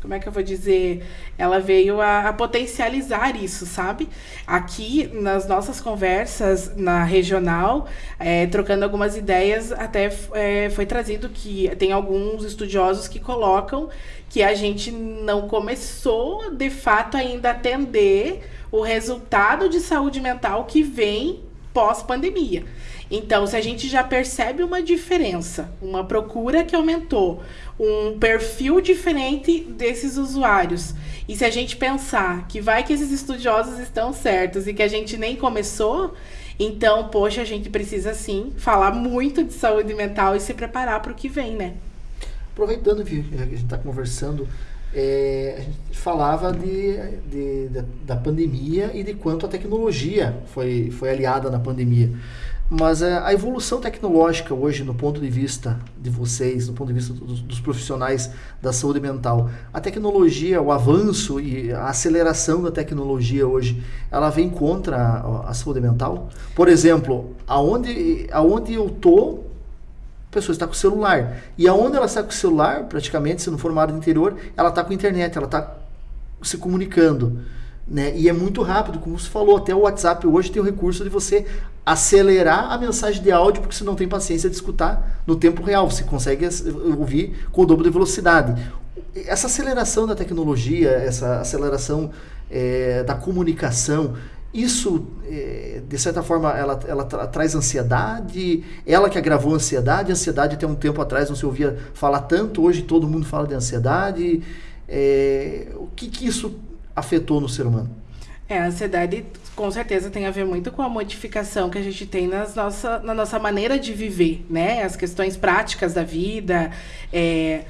Speaker 3: como é que eu vou dizer? Ela veio a, a, potencializar isso, sabe? Aqui nas nossas conversas na regional, é, trocando algumas ideias, até é, foi trazido que tem alguns estudiosos que colocam que a gente não começou de fato ainda a atender o resultado de saúde mental que vem pós-pandemia. Então, se a gente já percebe uma diferença, uma procura que aumentou, um perfil diferente desses usuários, e se a gente pensar que vai que esses estudiosos estão certos e que a gente nem começou, então, poxa, a gente precisa sim falar muito de saúde mental e se preparar para o que vem, né?
Speaker 1: Aproveitando que a gente está conversando, é, a gente falava de, de, de, da pandemia e de quanto a tecnologia foi, foi aliada na pandemia. Mas a, a evolução tecnológica hoje, no ponto de vista de vocês, no ponto de vista dos, dos, profissionais da saúde mental, a tecnologia, o avanço e a aceleração da tecnologia hoje, ela vem contra a, a saúde mental? Por exemplo, aonde, aonde eu tô, a pessoa está com o celular. E aonde ela está com o celular, praticamente, se não for uma área do interior, ela está com a internet, ela está se comunicando. Né? E é muito rápido, como você falou, até o WhatsApp hoje tem o recurso de você acelerar a mensagem de áudio, porque você não tem paciência de escutar no tempo real, você consegue ouvir com o dobro de velocidade. Essa aceleração da tecnologia, essa aceleração é, da comunicação, isso, é, de certa forma, ela, ela tra traz ansiedade, ela que agravou a ansiedade, a ansiedade até um tempo atrás não se ouvia falar tanto, hoje todo mundo fala de ansiedade. É, o que, que isso afetou no ser humano?
Speaker 3: É, a ansiedade com certeza tem a ver muito com a modificação que a gente tem nas nossa, na nossa maneira de viver, né? As questões práticas da vida. É,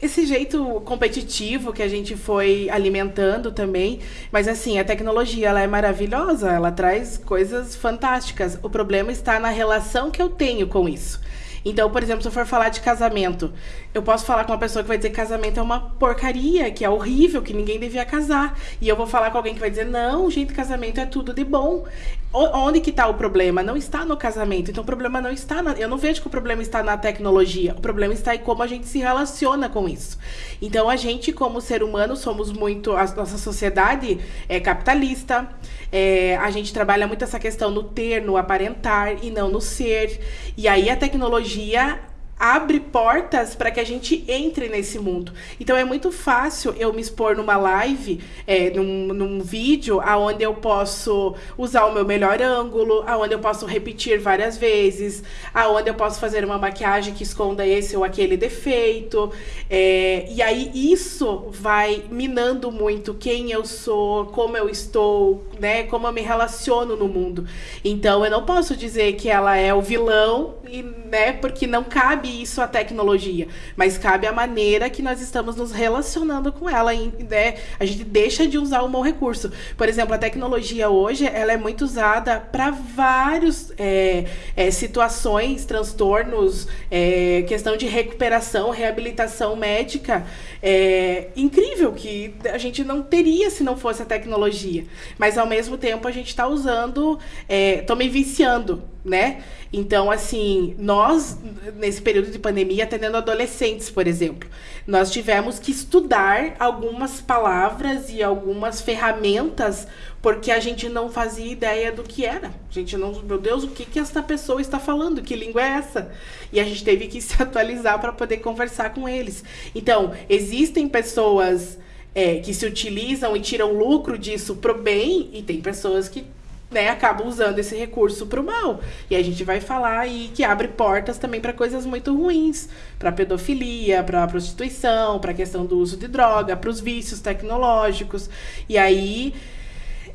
Speaker 3: esse jeito competitivo que a gente foi alimentando também, mas assim, a tecnologia ela é maravilhosa, ela traz coisas fantásticas. O problema está na relação que eu tenho com isso. Então, por exemplo, se eu for falar de casamento, eu posso falar com uma pessoa que vai dizer que casamento é uma porcaria, que é horrível, que ninguém devia casar. E eu vou falar com alguém que vai dizer, não, gente, casamento é tudo de bom. Onde que está o problema? Não está no casamento. Então o problema não está na... Eu não vejo que o problema está na tecnologia. O problema está em como a gente se relaciona com isso. Então a gente, como ser humano, somos muito. A nossa sociedade é capitalista. É, a gente trabalha muito essa questão no ter, no aparentar e não no ser. E aí a tecnologia abre portas para que a gente entre nesse mundo. Então é muito fácil eu me expor numa live, é, num, num vídeo, aonde eu posso usar o meu melhor ângulo, aonde eu posso repetir várias vezes, aonde eu posso fazer uma maquiagem que esconda esse ou aquele defeito. É, e aí isso vai minando muito quem eu sou, como eu estou, né, como eu me relaciono no mundo. Então eu não posso dizer que ela é o vilão, e, né, porque não cabe cabe isso à tecnologia, mas cabe a maneira que nós estamos nos relacionando com ela. Né? A gente deixa de usar um bom recurso. Por exemplo, a tecnologia hoje ela é muito usada para vários é, é, situações, transtornos, é, questão de recuperação, reabilitação médica. É incrível que a gente não teria se não fosse a tecnologia. Mas ao mesmo tempo a gente está usando, estou é, me viciando, né? Então, assim, nós, nesse período de pandemia, atendendo adolescentes, por exemplo, nós tivemos que estudar algumas palavras e algumas ferramentas porque a gente não fazia ideia do que era. A gente não, meu Deus, o que que esta pessoa está falando? Que língua é essa? E a gente teve que [LAUGHS] se atualizar para poder conversar com eles. Então, existem pessoas é, que se utilizam e tiram lucro disso pro bem e tem pessoas que né, acaba usando esse recurso para o mal. E a gente vai falar aí que abre portas também para coisas muito ruins, para pedofilia, para prostituição, para a questão do uso de droga, para os vícios tecnológicos. E aí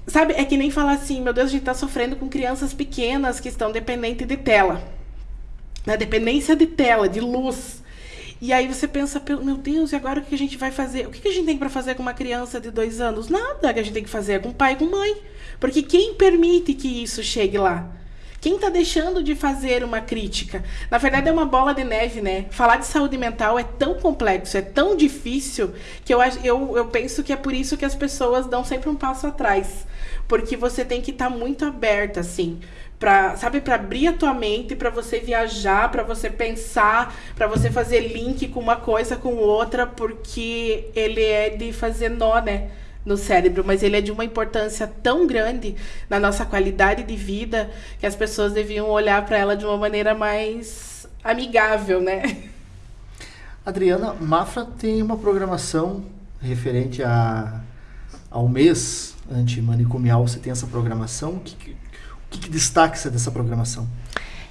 Speaker 3: Sabe, é que nem falar assim, meu Deus, a gente está sofrendo com crianças pequenas que estão dependentes de tela. Na dependência de tela, de luz. E aí você pensa, meu Deus, e agora o que a gente vai fazer? O que a gente tem para fazer com uma criança de dois anos? Nada que a gente tem que fazer é com pai e com mãe. Porque quem permite que isso chegue lá? Quem está deixando de fazer uma crítica? Na verdade, é uma bola de neve, né? Falar de saúde mental é tão complexo, é tão difícil, que eu, eu, eu penso que é por isso que as pessoas dão sempre um passo atrás. Porque você tem que estar tá muito aberta, assim para sabe para abrir a tua mente para você viajar para você pensar para você fazer link com uma coisa com outra porque ele é de fazer nó né no cérebro. Mas ele é de uma importância tão grande na nossa qualidade de vida que as pessoas deviam olhar para ela de uma maneira mais amigável né?
Speaker 1: Adriana Mafra tem uma programação referente a ao mês antimanicomial. Você tem essa programação? Que que, que destaca dessa programação?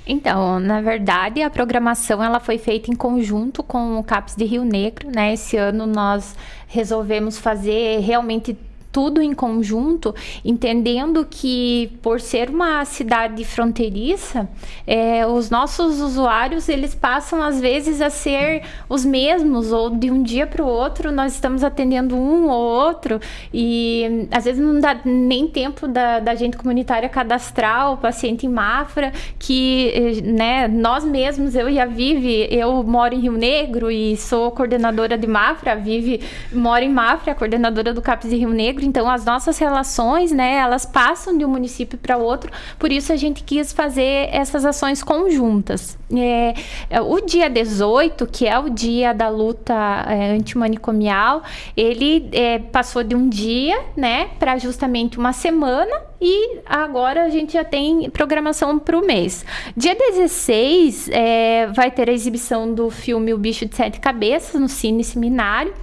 Speaker 2: Então, na verdade, a programação ela foi feita em conjunto com o CAPS de Rio Negro, né? Esse ano nós resolvemos fazer realmente tudo em conjunto, entendendo que por ser uma cidade fronteiriça, é, os nossos usuários eles passam às vezes a ser os mesmos ou de um dia para o outro nós estamos atendendo um ou outro e às vezes não dá nem tempo da, da gente comunitária cadastrar o paciente em Mafra, que né, nós mesmos, eu e a Vivi, eu moro em Rio Negro e sou coordenadora de Mafra, a Vivi mora em Mafra, coordenadora do CAPS de Rio Negro então as nossas relações, né, elas passam de um município para outro, por isso a gente quis fazer essas ações conjuntas. É, é o dia 18, que é o dia da luta é, antimanicomial, ele é, passou de um dia, né, para justamente uma semana e agora a gente já tem programação para o mês. Dia 16 é, vai ter a exibição do filme O Bicho de Sete Cabeças no Cine Seminário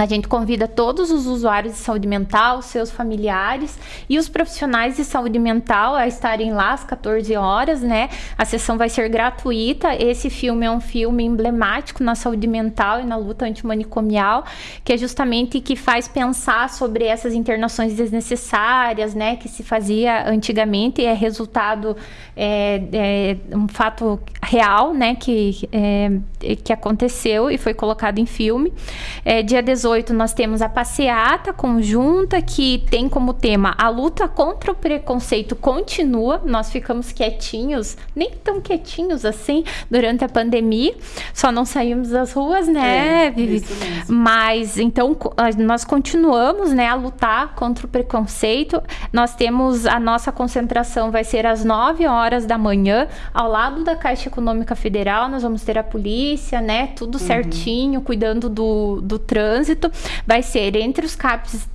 Speaker 2: A gente convida todos os usuários de saúde mental, seus familiares e os profissionais de saúde mental a estarem lá às 14 horas, né? A sessão vai ser gratuita. Esse filme é um filme emblemático na saúde mental e na luta antimanicomial, que é justamente que faz pensar sobre essas internações desnecessárias, né? Que se fazia antigamente e é resultado é, é um fato real, né? Que, é, que aconteceu e foi colocado em filme. É, dia 18 18 nós temos a passeata conjunta que tem como tema a luta contra o preconceito continua. Nós ficamos quietinhos, nem tão quietinhos assim durante a pandemia, só não saímos das ruas, né, é, Vivi? Mas então nós continuamos, né, a lutar contra o preconceito. Nós temos a nossa concentração vai ser às 9 horas da manhã, ao lado da Caixa Econômica Federal. Nós vamos ter a polícia, né, tudo uhum. certinho, cuidando do, do trânsito trânsito vai ser entre os CAPs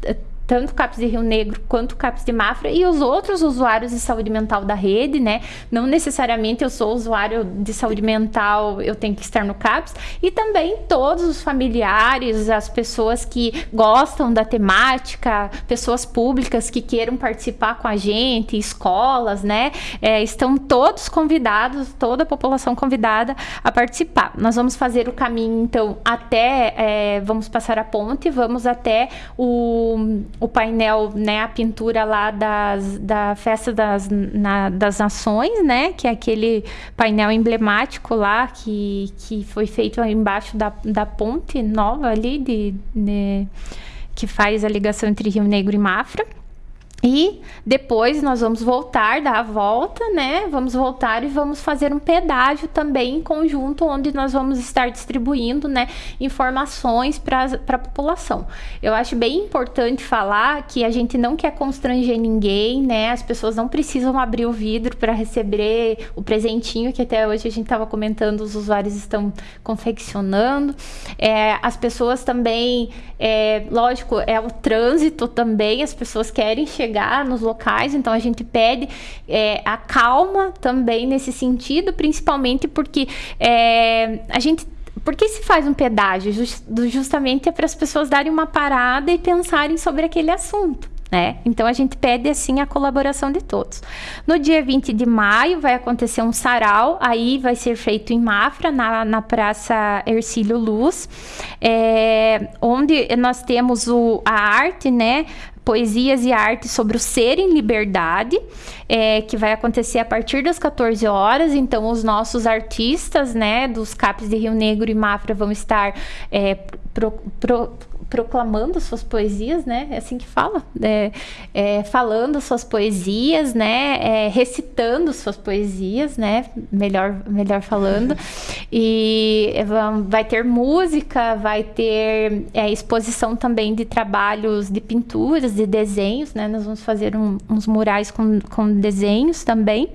Speaker 2: tanto o CAPS de Rio Negro quanto o CAPS de Mafra e os outros usuários de saúde mental da rede, né? Não necessariamente eu sou usuário de saúde mental, eu tenho que estar no CAPS, e também todos os familiares, as pessoas que gostam da temática, pessoas públicas que queiram participar com a gente, escolas, né? É, estão todos convidados, toda a população convidada a participar. Nós vamos fazer o caminho, então, até, é, vamos passar a ponte, vamos até o o painel, né, a pintura lá das, da Festa das, na, das Nações, né, que é aquele painel emblemático lá que, que foi feito embaixo da, da ponte nova ali, de, de que faz a ligação entre Rio Negro e Mafra. E depois nós vamos voltar, dar a volta, né? Vamos voltar e vamos fazer um pedágio também em conjunto, onde nós vamos estar distribuindo, né, informações para a população. Eu acho bem importante falar que a gente não quer constranger ninguém, né? As pessoas não precisam abrir o vidro para receber o presentinho que até hoje a gente estava comentando, os usuários estão confeccionando. É, as pessoas também, é, lógico, é o trânsito também, as pessoas querem chegar chegar nos locais, então a gente pede é, a calma também nesse sentido, principalmente porque é, a gente por que se faz um pedágio? Just, justamente é para as pessoas darem uma parada e pensarem sobre aquele assunto. Né? Então a gente pede assim a colaboração de todos. No dia 20 de maio vai acontecer um sarau, aí vai ser feito em Mafra, na, na Praça Ercílio Luz, é, onde nós temos o, a arte, né? Poesias e Arte sobre o Ser em Liberdade, é, que vai acontecer a partir das 14 horas. Então, os nossos artistas, né, dos CAPs de Rio Negro e Mafra vão estar é, pro, pro, proclamando suas poesias, né? É assim que fala, é, é, falando suas poesias, né? É, recitando suas poesias, né? Melhor, melhor falando. E vai ter música, vai ter é, exposição também de trabalhos de pinturas, de desenhos, né? Nós vamos fazer um, uns murais com, com desenhos também.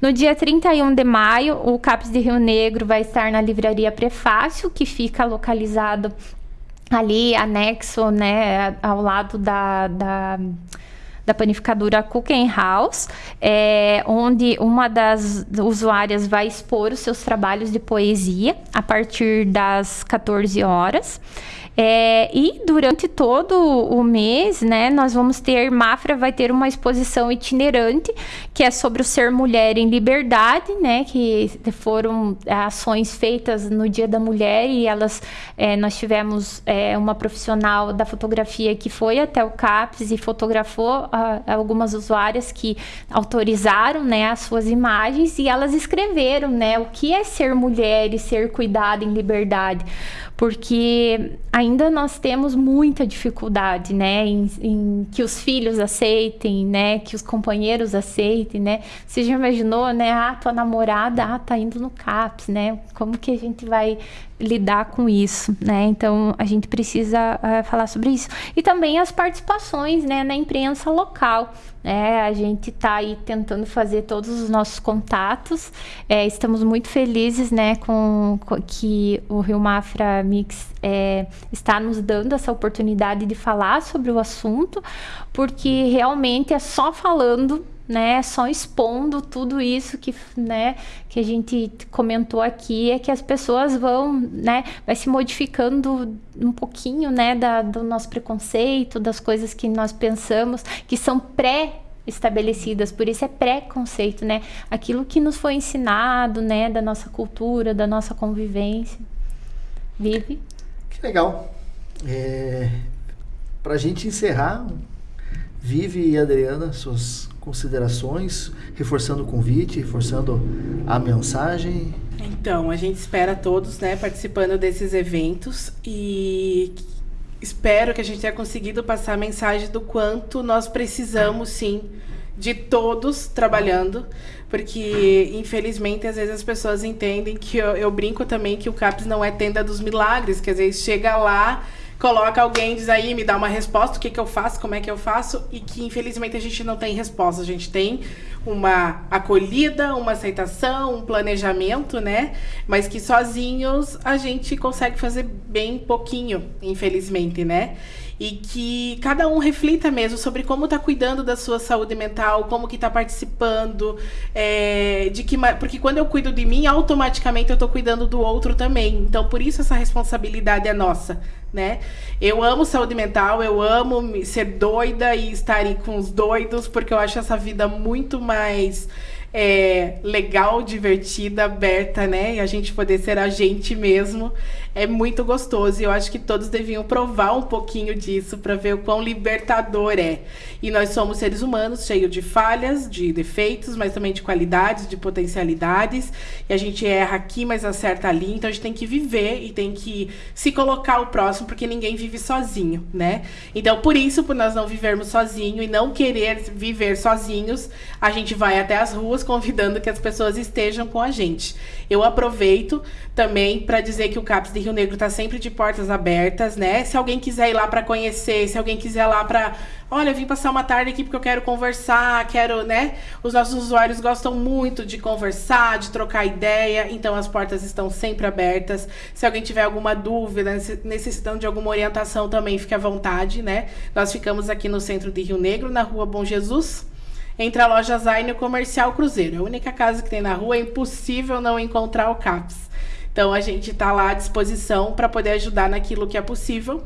Speaker 2: No dia 31 de maio, o CAPES de Rio Negro vai estar na livraria Prefácio, que fica localizado ali anexo, né, ao lado da, da, da panificadora Cooking House, é, onde uma das usuárias vai expor os seus trabalhos de poesia a partir das 14 horas. É, e durante todo o mês, né, nós vamos ter, Mafra vai ter uma exposição itinerante, que é sobre o ser mulher em liberdade, né, que foram ações feitas no Dia da Mulher e elas, é, nós tivemos é, uma profissional da fotografia que foi até o CAPS e fotografou a, algumas usuárias que autorizaram, né, as suas imagens e elas escreveram, né, o que é ser mulher e ser cuidada em liberdade porque ainda nós temos muita dificuldade, né, em, em, que os filhos aceitem, né, que os companheiros aceitem, né. Você já imaginou, né, ah, tua namorada, ah, tá indo no CAPS, né, como que a gente vai lidar com isso, né? Então a gente precisa uh, falar sobre isso e também as participações, né, na imprensa local. É, a gente está aí tentando fazer todos os nossos contatos. É, estamos muito felizes, né, com, com, que o Rio Mafra Mix é, está nos dando essa oportunidade de falar sobre o assunto, porque realmente é só falando né, só expondo tudo isso que, né, que a gente comentou aqui, é que as pessoas vão, né, vai se modificando um pouquinho, né, da, do nosso preconceito, das coisas que nós pensamos, que são pré estabelecidas, por isso é preconceito, né? Aquilo que nos foi ensinado, né, da nossa cultura, da nossa convivência. Vive.
Speaker 1: Que legal. É, Para a gente encerrar, Vive e Adriana, suas considerações, reforçando o convite, reforçando a mensagem.
Speaker 3: Então, a gente espera todos, né, participando desses eventos e espero que a gente tenha conseguido passar a mensagem do quanto nós precisamos, sim, de todos trabalhando, porque infelizmente às vezes as pessoas entendem que eu, eu brinco também que o CAPS não é tenda dos milagres, que às vezes chega lá coloca alguém, diz aí, me dá uma resposta, o que, que eu faço, como é que eu faço, e que infelizmente a gente não tem resposta. A gente tem uma acolhida, uma aceitação, um planejamento, né? Mas que sozinhos a gente consegue fazer bem pouquinho, infelizmente, né? E que cada um reflita mesmo sobre como está cuidando da sua saúde mental, como que está participando, é, de que porque quando eu cuido de mim, automaticamente eu estou cuidando do outro também. Então, por isso essa responsabilidade é nossa, né? Eu amo saúde mental, eu amo ser doida e estar com os doidos, porque eu acho essa vida muito mais é, legal, divertida, aberta, né? E a gente poder ser a gente mesmo é muito gostoso. E eu acho que todos deviam provar um pouquinho disso para ver o quão libertador é. E nós somos seres humanos cheios de falhas, de defeitos, mas também de qualidades, de potencialidades. E a gente erra aqui, mas acerta ali. Então a gente tem que viver e tem que se colocar o próximo, porque ninguém vive sozinho, né? Então por isso, por nós não vivermos sozinho e não querer viver sozinhos, a gente vai até as ruas convidando que as pessoas estejam com a gente. Eu aproveito também para dizer que o CAPS Rio Negro está sempre de portas abertas, né? Se alguém quiser ir lá para conhecer, se alguém quiser ir lá para, olha, vim passar uma tarde aqui porque eu quero conversar, quero, né? Os nossos usuários gostam muito de conversar, de trocar ideia, então as portas estão sempre abertas. Se alguém tiver alguma dúvida, necessitando de alguma orientação também, fique à vontade, né? Nós ficamos aqui no centro de Rio Negro, na Rua Bom Jesus, entre a loja Zaine e o Comercial Cruzeiro. É a única casa que tem na rua, é impossível não encontrar o CAPS. Então a gente está lá à disposição para poder ajudar naquilo que é possível.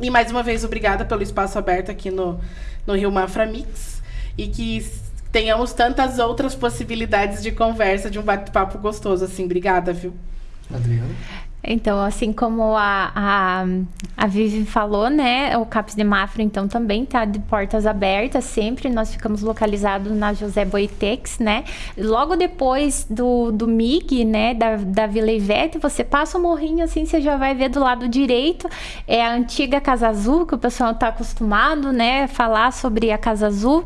Speaker 3: E mais uma vez, obrigada pelo espaço aberto aqui no, no Rio Mafra Mix. E que tenhamos tantas outras possibilidades de conversa, de um bate-papo gostoso, assim. Obrigada, viu?
Speaker 1: Adriana?
Speaker 2: Então, assim como a, a, a Vivi falou, né? O CAPS de Mafra, então, também está de portas abertas sempre. Nós ficamos localizados na José Boitex, né? Logo depois do, do MIG, né? Da, da Vila Ivete, você passa o morrinho, assim, você já vai ver do lado direito. É a antiga Casa Azul, que o pessoal está acostumado, né? Falar sobre a Casa Azul.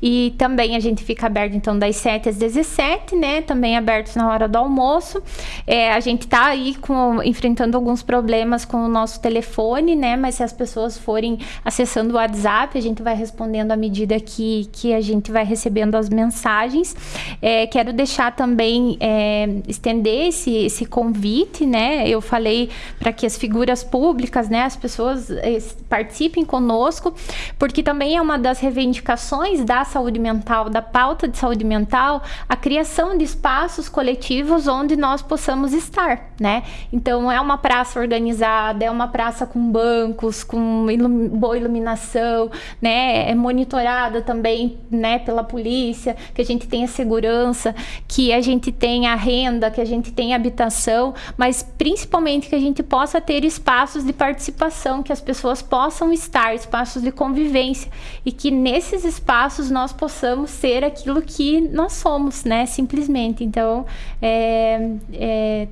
Speaker 2: E também a gente fica aberto, então, das 7 às 17, né? Também aberto na hora do almoço. É, a gente está aí com enfrentando alguns problemas com o nosso telefone, né? Mas se as pessoas forem acessando o WhatsApp, a gente vai respondendo à medida que, que a gente vai recebendo as mensagens. É, quero deixar também, é, estender esse, esse convite, né? Eu falei para que as figuras públicas, né? As pessoas é, participem conosco, porque também é uma das reivindicações da saúde mental, da pauta de saúde mental, a criação de espaços coletivos onde nós possamos estar, né? Então é uma praça organizada, é uma praça com bancos, com ilum boa iluminação, né? É monitorada também, né, pela polícia, que a gente tenha segurança, que a gente tenha renda, que a gente tenha habitação, mas principalmente que a gente possa ter espaços de participação, que as pessoas possam estar, espaços de convivência e que nesses espaços nós possamos ser aquilo que nós somos, né? Simplesmente. Então, é, é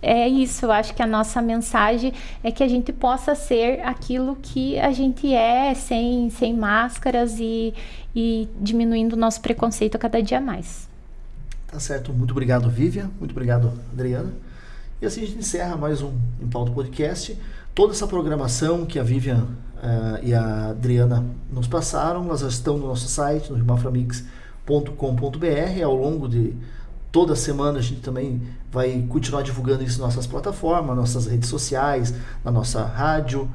Speaker 2: é isso, eu acho que a nossa mensagem é que a gente possa ser aquilo que a gente é, sem, sem máscaras e, e diminuindo o nosso preconceito cada dia mais.
Speaker 1: Tá certo, muito obrigado, Vivian, muito obrigado, Adriana. E assim a gente encerra mais um Em Pauta Podcast. Toda essa programação que a Vivian uh, e a Adriana nos passaram, elas estão no nosso site, no rimaframix.com.br, ao longo de toda semana a gente também vai continuar divulgando isso nas nossas plataformas, nossas redes sociais, na nossa rádio,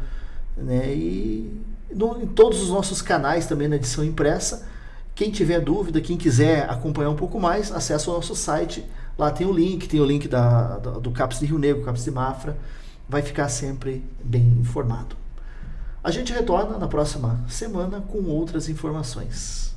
Speaker 1: né? E no, em todos os nossos canais também na edição impressa, Quem tiver dúvida, quem quiser acompanhar um pouco mais, acesse o nosso site. Lá tem o link, tem o link da, do, do CAPS de Rio Negro, CAPS de Mafra. Vai ficar sempre bem informado. A gente retorna na próxima semana com outras informações.